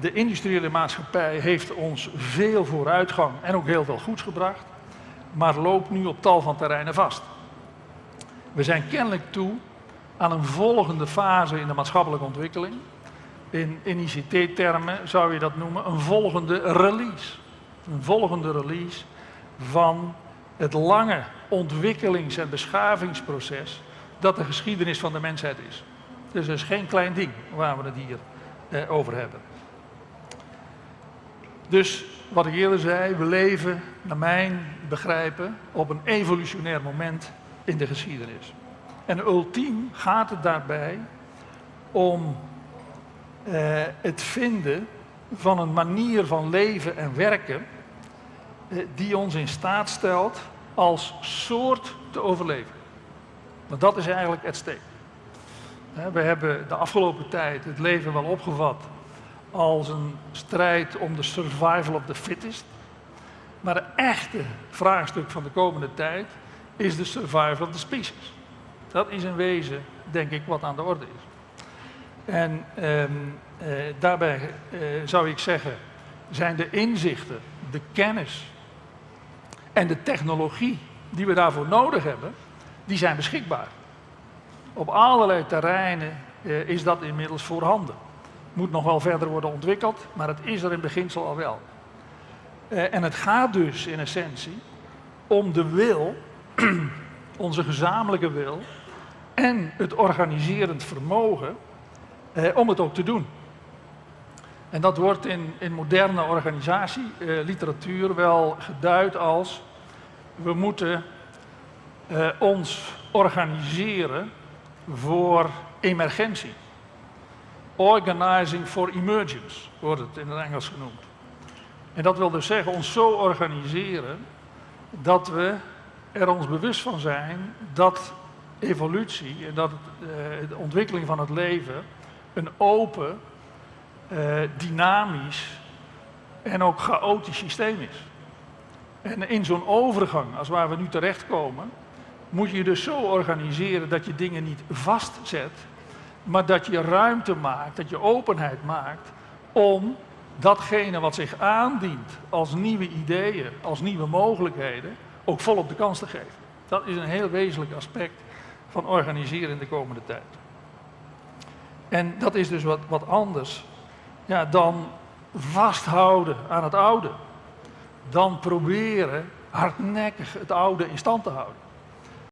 de industriële maatschappij heeft ons veel vooruitgang en ook heel veel goeds gebracht, maar loopt nu op tal van terreinen vast. We zijn kennelijk toe aan een volgende fase in de maatschappelijke ontwikkeling. In, ICT-termen zou je dat noemen een volgende release. Een volgende release van het lange ontwikkelings- en beschavingsproces dat de geschiedenis van de mensheid is. Dus dat is geen klein ding waar we het hier eh, over hebben. Dus wat ik eerder zei, we leven, naar mijn begrijpen, op een evolutionair moment in de geschiedenis. En ultiem gaat het daarbij om eh, het vinden van een manier van leven en werken eh, die ons in staat stelt als soort te overleven. Want dat is eigenlijk het steek. We hebben de afgelopen tijd het leven wel opgevat als een strijd om de survival of the fittest. Maar het echte vraagstuk van de komende tijd is de survival of the species. Dat is in wezen, denk ik, wat aan de orde is. En ehm, eh, daarbij eh, zou ik zeggen, zijn de inzichten, de kennis en de technologie die we daarvoor nodig hebben, die zijn beschikbaar. Op allerlei terreinen eh, is dat inmiddels voorhanden. Moet nog wel verder worden ontwikkeld, maar het is er in beginsel al wel. Eh, en het gaat dus in essentie om de wil, onze gezamenlijke wil, en het organiserend vermogen eh, om het ook te doen. En dat wordt in, in moderne organisatieliteratuur wel geduid als we moeten ons organiseren voor emergentie. Organizing for emergence wordt het in het Engels genoemd. En dat wil dus zeggen ons zo organiseren dat we er ons bewust van zijn dat evolutie en dat uh, de ontwikkeling van het leven een open, uh, dynamisch en ook chaotisch systeem is. En in zo'n overgang, als waar we nu terechtkomen, moet je je dus zo organiseren dat je dingen niet vastzet, maar dat je ruimte maakt, dat je openheid maakt om datgene wat zich aandient als nieuwe ideeën, als nieuwe mogelijkheden, ook volop de kans te geven. Dat is een heel wezenlijk aspect van organiseren in de komende tijd. En dat is dus wat, wat anders ja, dan vasthouden aan het oude. Dan proberen hardnekkig het oude in stand te houden.